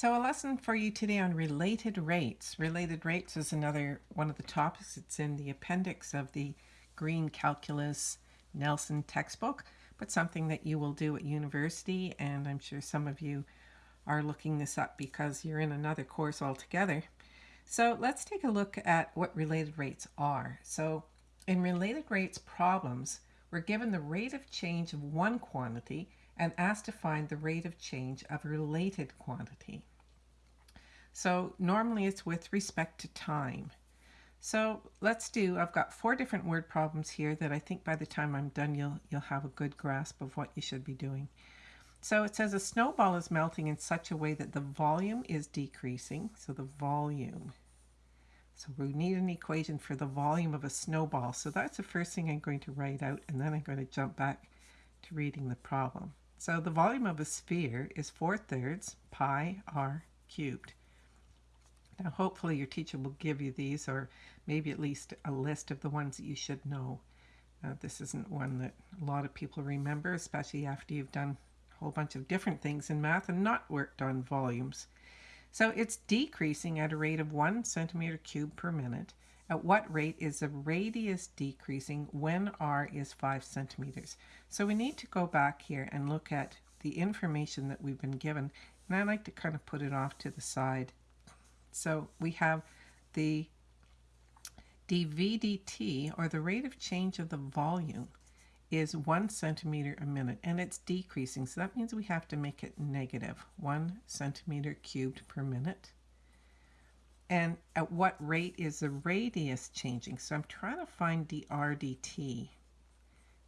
So a lesson for you today on related rates. Related rates is another one of the topics. It's in the appendix of the Green Calculus Nelson textbook, but something that you will do at university. And I'm sure some of you are looking this up because you're in another course altogether. So let's take a look at what related rates are. So in related rates problems, we're given the rate of change of one quantity and asked to find the rate of change of a related quantity. So normally it's with respect to time. So let's do, I've got four different word problems here that I think by the time I'm done you'll, you'll have a good grasp of what you should be doing. So it says a snowball is melting in such a way that the volume is decreasing. So the volume. So we need an equation for the volume of a snowball. So that's the first thing I'm going to write out and then I'm going to jump back to reading the problem. So the volume of a sphere is 4 thirds pi r cubed. Now hopefully your teacher will give you these or maybe at least a list of the ones that you should know. Uh, this isn't one that a lot of people remember, especially after you've done a whole bunch of different things in math and not worked on volumes. So it's decreasing at a rate of one centimeter cubed per minute. At what rate is the radius decreasing when r is 5 centimeters? So we need to go back here and look at the information that we've been given. And I like to kind of put it off to the side so we have the dv dt, or the rate of change of the volume, is one centimeter a minute, and it's decreasing. So that means we have to make it negative, one centimeter cubed per minute. And at what rate is the radius changing? So I'm trying to find dr dt.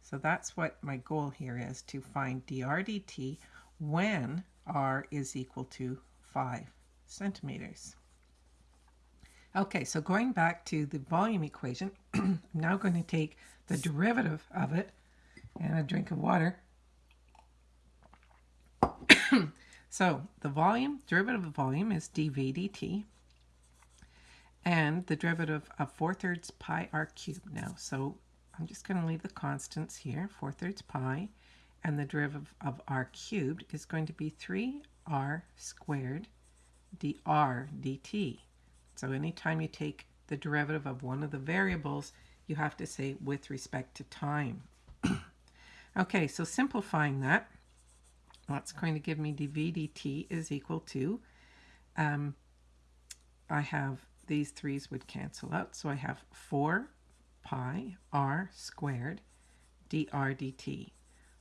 So that's what my goal here is, to find dr dt when r is equal to 5 centimeters. Okay, so going back to the volume equation, I'm now going to take the derivative of it and a drink of water. so the volume, derivative of volume is dv dt. And the derivative of 4 thirds pi r cubed now. So I'm just going to leave the constants here, 4 thirds pi. And the derivative of r cubed is going to be 3r squared dr dt. So anytime you take the derivative of one of the variables, you have to say with respect to time. okay, so simplifying that, that's going to give me dv dt is equal to, um, I have these threes would cancel out, so I have 4 pi r squared dr dt.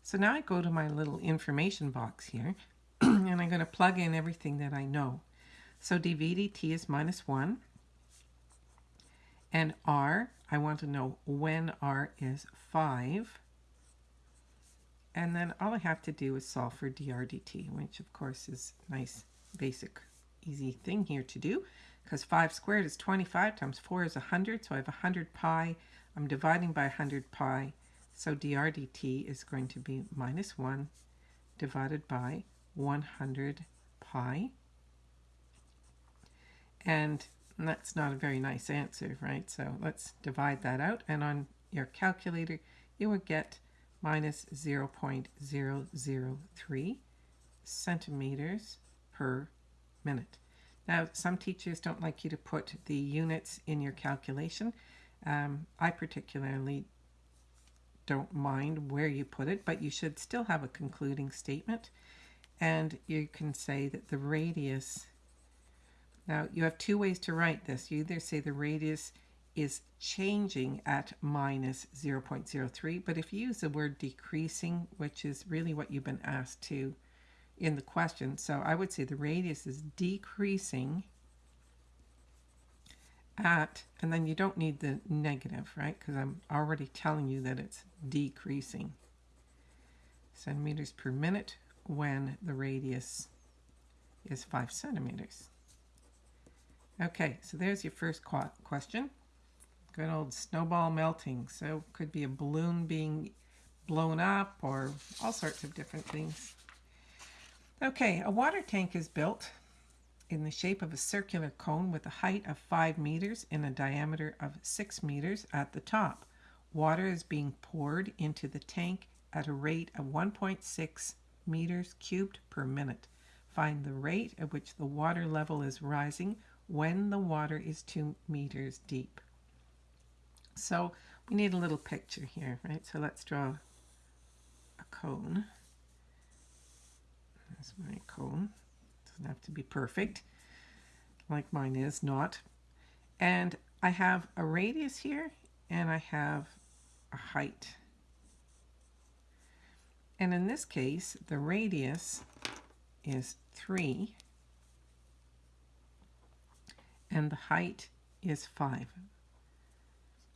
So now I go to my little information box here, and I'm going to plug in everything that I know. So dv dt is minus 1. And r, I want to know when r is 5. And then all I have to do is solve for dr dt, which of course is nice, basic, easy thing here to do. Because 5 squared is 25 times 4 is 100, so I have 100 pi. I'm dividing by 100 pi, so dr dt is going to be minus 1 divided by 100 pi. And that's not a very nice answer, right? So let's divide that out. And on your calculator, you would get minus 0.003 centimeters per minute. Now, some teachers don't like you to put the units in your calculation. Um, I particularly don't mind where you put it, but you should still have a concluding statement. And you can say that the radius now you have two ways to write this. You either say the radius is changing at minus 0.03, but if you use the word decreasing, which is really what you've been asked to in the question, so I would say the radius is decreasing at, and then you don't need the negative, right? Because I'm already telling you that it's decreasing centimeters per minute when the radius is 5 centimeters. Okay, so there's your first question. Good old snowball melting. So could be a balloon being blown up or all sorts of different things. Okay, a water tank is built in the shape of a circular cone with a height of 5 meters and a diameter of 6 meters at the top. Water is being poured into the tank at a rate of 1.6 meters cubed per minute. find the rate at which the water level is rising when the water is two meters deep. So we need a little picture here, right? So let's draw a cone. There's my cone. Doesn't have to be perfect, like mine is not. And I have a radius here, and I have a height. And in this case, the radius is 3, and the height is 5.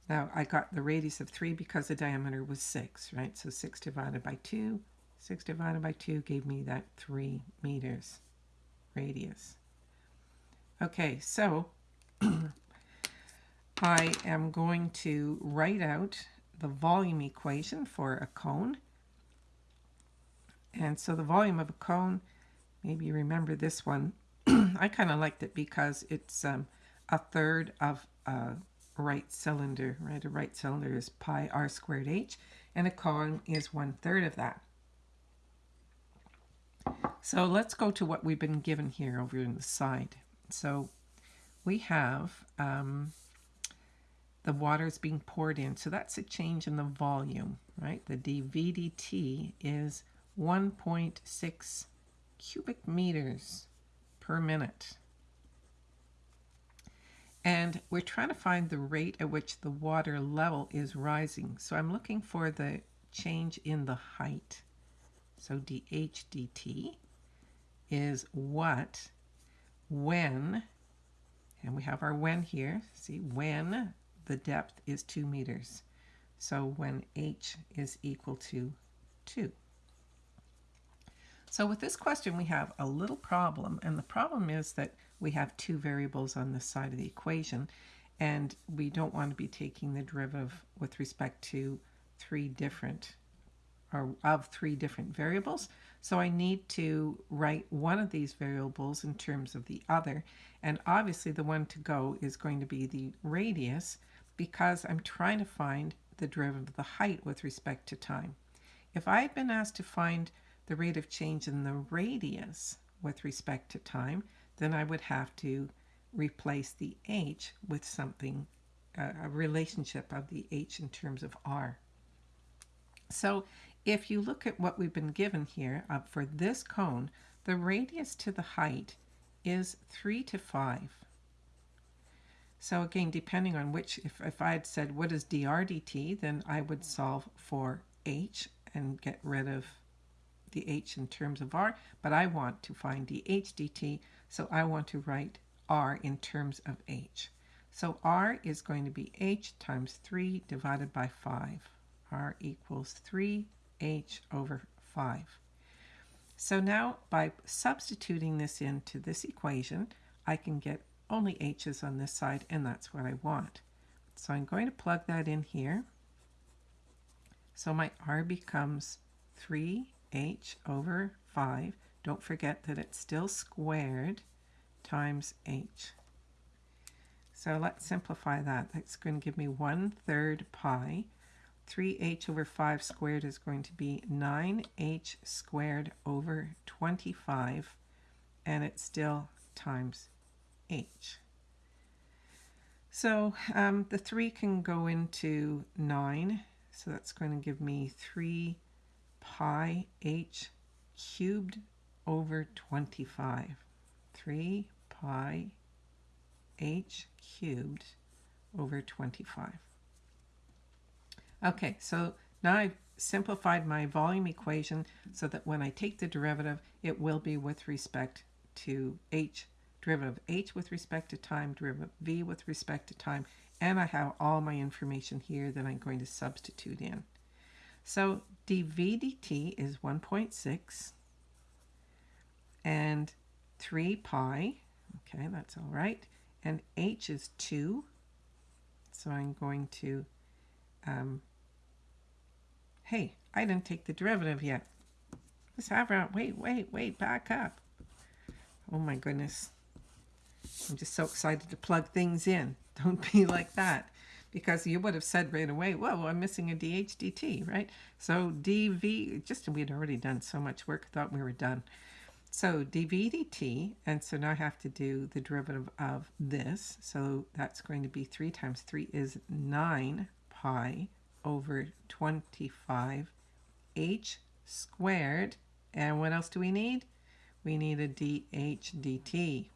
Now, I got the radius of 3 because the diameter was 6, right? So 6 divided by 2, 6 divided by 2 gave me that 3 meters radius. Okay, so I am going to write out the volume equation for a cone. And so the volume of a cone, maybe you remember this one. I kind of liked it because it's um, a third of a right cylinder, right? A right cylinder is pi r squared h, and a cone is one third of that. So let's go to what we've been given here over in the side. So we have um, the water is being poured in. So that's a change in the volume, right? The dVdt is 1.6 cubic meters per minute. And we're trying to find the rate at which the water level is rising. So I'm looking for the change in the height. So dH dt is what when, and we have our when here, see, when the depth is 2 meters. So when h is equal to 2. So with this question, we have a little problem, and the problem is that we have two variables on this side of the equation, and we don't want to be taking the derivative with respect to three different, or of three different variables. So I need to write one of these variables in terms of the other, and obviously the one to go is going to be the radius, because I'm trying to find the derivative of the height with respect to time. If I had been asked to find the rate of change in the radius with respect to time, then I would have to replace the h with something, uh, a relationship of the h in terms of r. So if you look at what we've been given here uh, for this cone, the radius to the height is 3 to 5. So again, depending on which, if, if I had said what is dr dt, then I would solve for h and get rid of the h in terms of r, but I want to find dh dt, so I want to write r in terms of h. So r is going to be h times 3 divided by 5. r equals 3h over 5. So now by substituting this into this equation, I can get only h's on this side, and that's what I want. So I'm going to plug that in here. So my r becomes 3h over 5. Don't forget that it's still squared times h. So let's simplify that. That's going to give me 1 third pi. 3h over 5 squared is going to be 9h squared over 25, and it's still times h. So um, the 3 can go into 9, so that's going to give me 3 pi h cubed over 25. 3 pi h cubed over 25. Okay, so now I've simplified my volume equation so that when I take the derivative, it will be with respect to h derivative of h with respect to time, derivative v with respect to time, and I have all my information here that I'm going to substitute in. So dv dt is 1.6 and 3 pi, okay, that's all right, and h is 2, so I'm going to, um, hey, I didn't take the derivative yet. Let's have around, wait, wait, wait, back up. Oh my goodness. I'm just so excited to plug things in. Don't be like that. Because you would have said right away, well, I'm missing a DHDT, right? So DV, just we had already done so much work, thought we were done. So dvdt, and so now I have to do the derivative of this. So that's going to be 3 times 3 is 9 pi over 25 h squared. And what else do we need? We need a dh dt.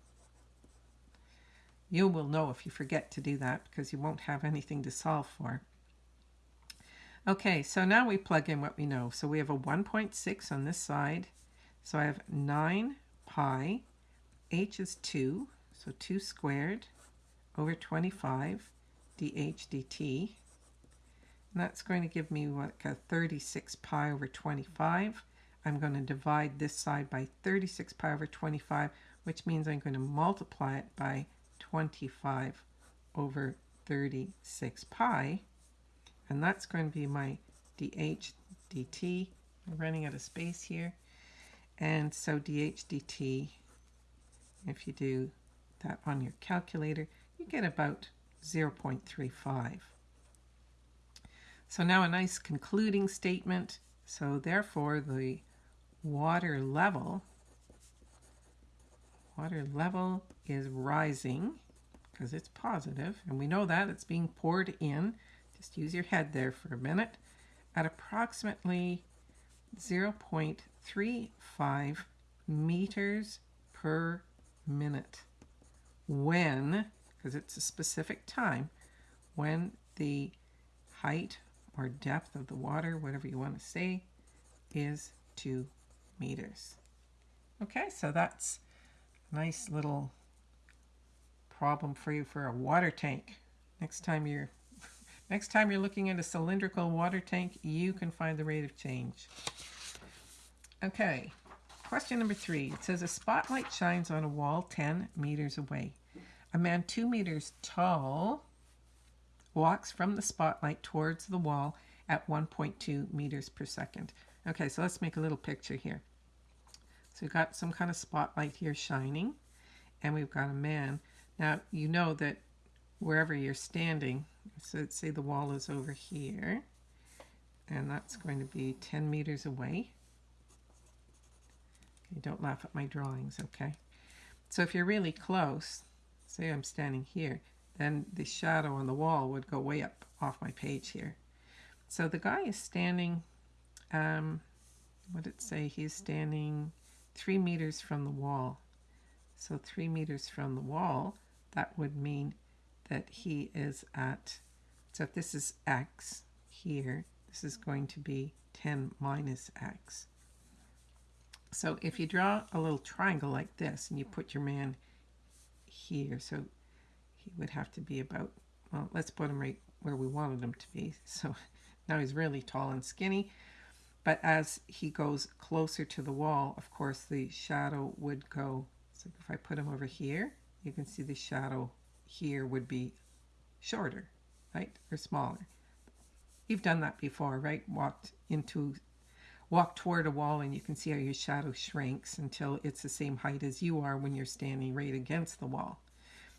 You will know if you forget to do that because you won't have anything to solve for. Okay, so now we plug in what we know. So we have a 1.6 on this side. So I have 9 pi, h is 2, so 2 squared over 25 dh dt. And that's going to give me what, a 36 pi over 25. I'm going to divide this side by 36 pi over 25, which means I'm going to multiply it by 25 over 36 pi. And that's going to be my dh dt. I'm running out of space here. And so dh dt, if you do that on your calculator, you get about 0.35. So now a nice concluding statement. So therefore the water level, water level is rising because it's positive, and we know that it's being poured in. Just use your head there for a minute at approximately 0.35 meters per minute when, because it's a specific time, when the height or depth of the water, whatever you want to say, is 2 meters. Okay, so that's nice little problem for you for a water tank. Next time you're next time you're looking at a cylindrical water tank, you can find the rate of change. Okay, question number three. It says a spotlight shines on a wall 10 meters away. A man two meters tall walks from the spotlight towards the wall at 1.2 meters per second. Okay, so let's make a little picture here. So we've got some kind of spotlight here shining, and we've got a man. Now, you know that wherever you're standing, so let's say the wall is over here, and that's going to be 10 meters away. Okay, don't laugh at my drawings, okay? So if you're really close, say I'm standing here, then the shadow on the wall would go way up off my page here. So the guy is standing, um, what did it say? He's standing three meters from the wall. So three meters from the wall, that would mean that he is at, so if this is x here, this is going to be 10 minus x. So if you draw a little triangle like this and you put your man here, so he would have to be about, well, let's put him right where we wanted him to be. So now he's really tall and skinny. But as he goes closer to the wall, of course, the shadow would go. So if I put him over here, you can see the shadow here would be shorter, right? Or smaller. You've done that before, right? Walked into, walk toward a wall and you can see how your shadow shrinks until it's the same height as you are when you're standing right against the wall.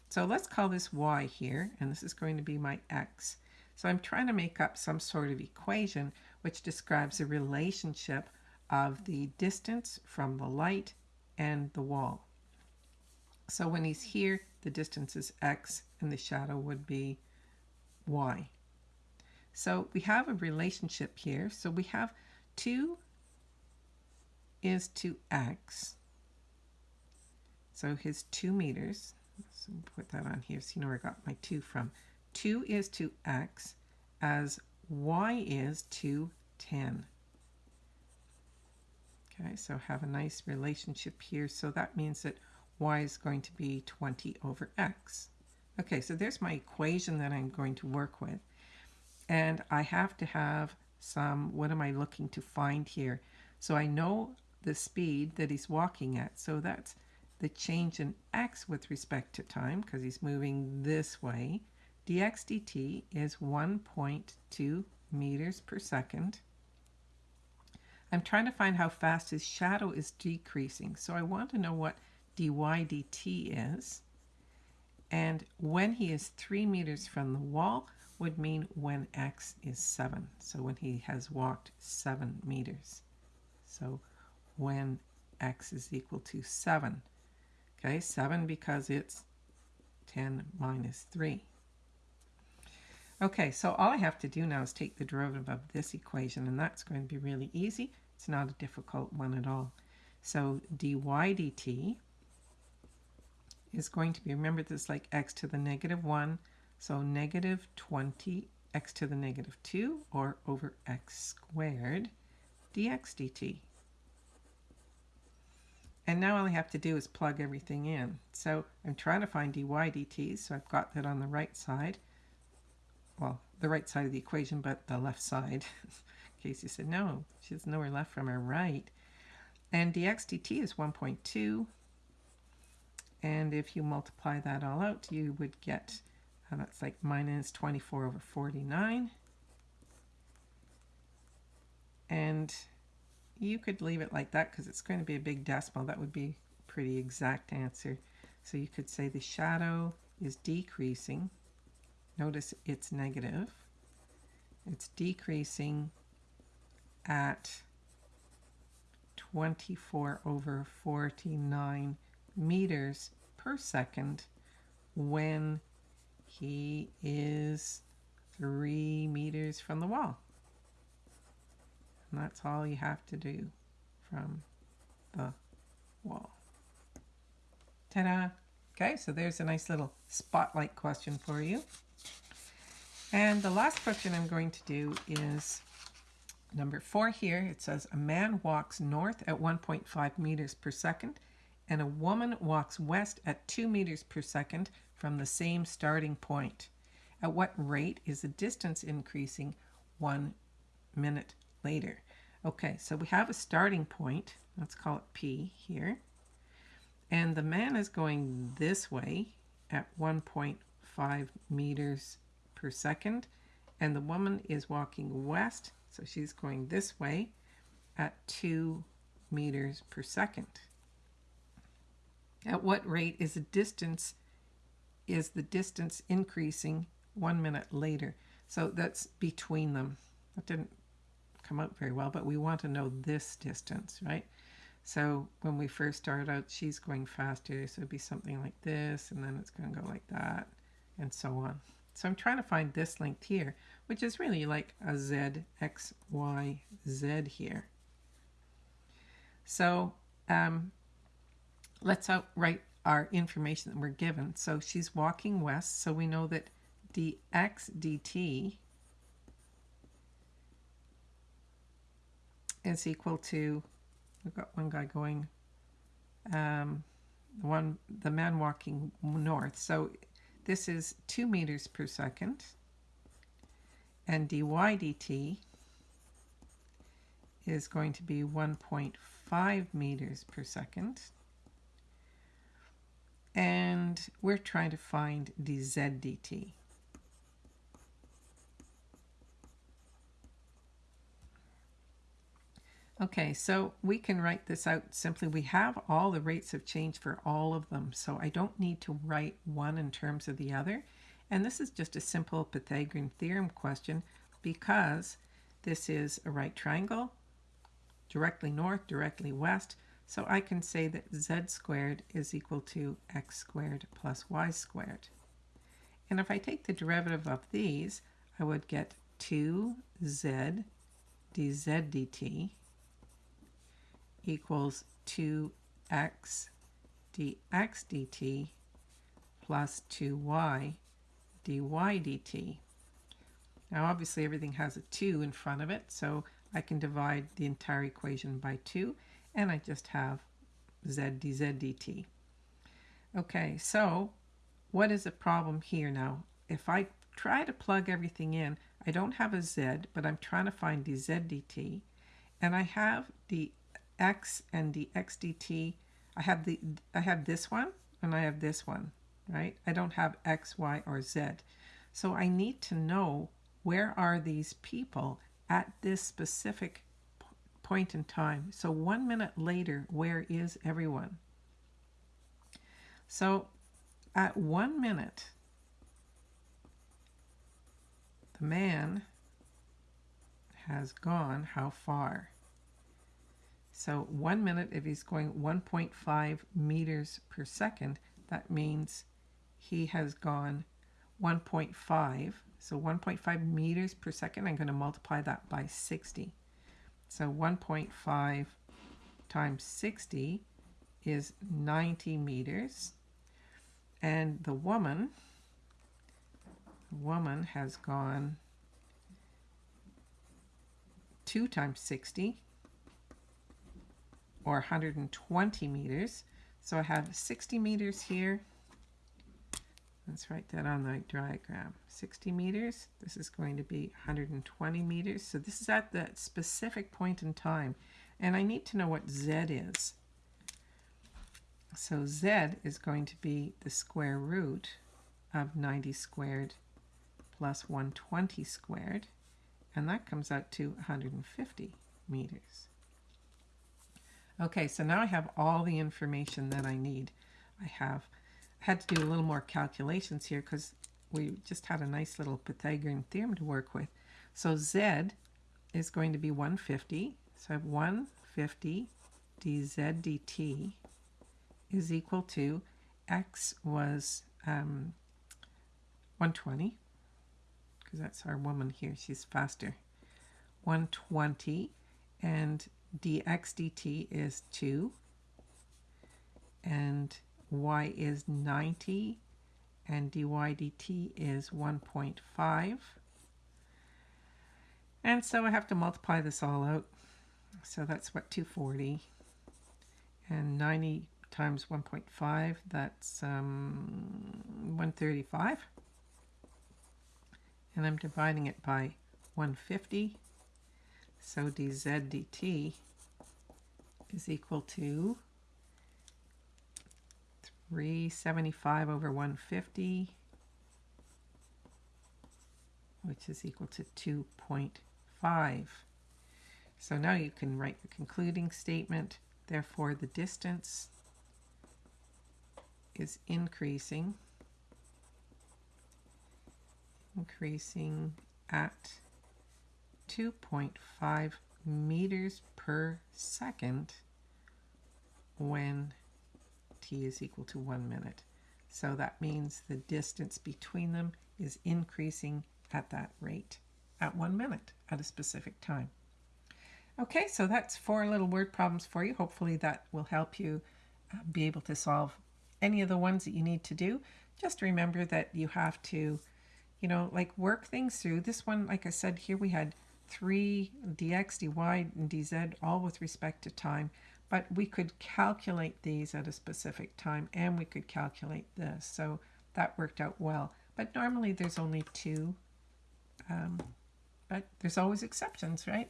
So let's call this y here, and this is going to be my x. So I'm trying to make up some sort of equation which describes the relationship of the distance from the light and the wall. So when he's here, the distance is x and the shadow would be y. So we have a relationship here. So we have 2 is to x. So his 2 meters so put that on here so you know where I got my 2 from. 2 is to x as y is to 10. Okay, so have a nice relationship here. So that means that y is going to be 20 over x. Okay, so there's my equation that I'm going to work with. And I have to have some, what am I looking to find here? So I know the speed that he's walking at. So that's the change in x with respect to time, because he's moving this way, dx dt is 1.2 meters per second. I'm trying to find how fast his shadow is decreasing. So I want to know what dy dt is. And when he is 3 meters from the wall would mean when x is 7. So when he has walked 7 meters. So when x is equal to 7. Okay, 7 because it's 10 minus 3. Okay, so all I have to do now is take the derivative of this equation, and that's going to be really easy. It's not a difficult one at all. So dy dt is going to be, remember this like x to the negative 1, so negative 20 x to the negative 2 or over x squared dx dt. And now all I have to do is plug everything in. So I'm trying to find dy dt, so I've got that on the right side. Well, the right side of the equation, but the left side. Casey said, no, she's nowhere left from her right. And dx dt is 1.2. And if you multiply that all out, you would get, uh, that's like minus 24 over 49. And you could leave it like that because it's going to be a big decimal. That would be pretty exact answer. So you could say the shadow is decreasing. Notice it's negative. It's decreasing at 24 over 49 meters per second when he is three meters from the wall. And that's all you have to do from the wall. Ta-da! Okay, so there's a nice little spotlight question for you. And the last question I'm going to do is number four here. It says a man walks north at 1.5 meters per second and a woman walks west at 2 meters per second from the same starting point. At what rate is the distance increasing one minute later? Okay, so we have a starting point. Let's call it P here. And the man is going this way at 1.5 meters per second. And the woman is walking west, so she's going this way at 2 meters per second. At what rate is the distance is the distance increasing one minute later? So that's between them. That didn't come out very well, but we want to know this distance, right? So when we first start out, she's going faster, so it'd be something like this, and then it's going to go like that, and so on. So I'm trying to find this length here, which is really like a z, x, y, z here. So um, let's write our information that we're given. So she's walking west, so we know that dx dt is equal to, we've got one guy going, um, one the man walking north. So this is 2 meters per second. And dy dt is going to be 1.5 meters per second. And we're trying to find dz dt. Okay, so we can write this out simply. We have all the rates of change for all of them, so I don't need to write one in terms of the other. And this is just a simple Pythagorean theorem question because this is a right triangle, directly north, directly west. So I can say that z squared is equal to x squared plus y squared. And if I take the derivative of these, I would get 2z dz dt equals 2x dx dt plus 2y dy dt. Now obviously everything has a 2 in front of it, so I can divide the entire equation by 2, and I just have z dz dt. Okay, so what is the problem here now? If I try to plug everything in, I don't have a z, but I'm trying to find dz dt, and I have the x and the x dt. I have the I have this one and I have this one, right? I don't have x, y, or z. So I need to know where are these people at this specific point in time. So one minute later, where is everyone? So at one minute, the man has gone how far? So one minute, if he's going 1.5 meters per second, that means he has gone 1.5. So 1.5 meters per second, I'm going to multiply that by 60. So 1.5 times 60 is 90 meters. And the woman, woman has gone 2 times 60 or 120 meters. So I have 60 meters here. Let's write that on the diagram. 60 meters. This is going to be 120 meters. So this is at that specific point in time. And I need to know what Z is. So Z is going to be the square root of 90 squared plus 120 squared. And that comes out to 150 meters. Okay, so now I have all the information that I need. I have I had to do a little more calculations here because we just had a nice little Pythagorean theorem to work with. So Z is going to be 150. So I have 150 dz dt is equal to x was um, 120 because that's our woman here. She's faster. 120 and dx dt is 2 and y is 90 and dy dt is 1.5 and so I have to multiply this all out. So that's what 240 and 90 times 1.5 that's um, 135 and I'm dividing it by 150 so dz dt is equal to 375 over 150, which is equal to 2.5. So now you can write the concluding statement. Therefore, the distance is increasing, increasing at 2.5 meters per second when t is equal to one minute. So that means the distance between them is increasing at that rate at one minute at a specific time. Okay, so that's four little word problems for you. Hopefully that will help you uh, be able to solve any of the ones that you need to do. Just remember that you have to, you know, like work things through. This one, like I said, here we had 3 dx, dy, and dz, all with respect to time. But we could calculate these at a specific time, and we could calculate this. So that worked out well. But normally there's only two. Um, but there's always exceptions, right?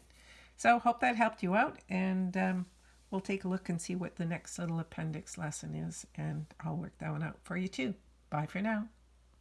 So hope that helped you out, and um, we'll take a look and see what the next little appendix lesson is, and I'll work that one out for you too. Bye for now.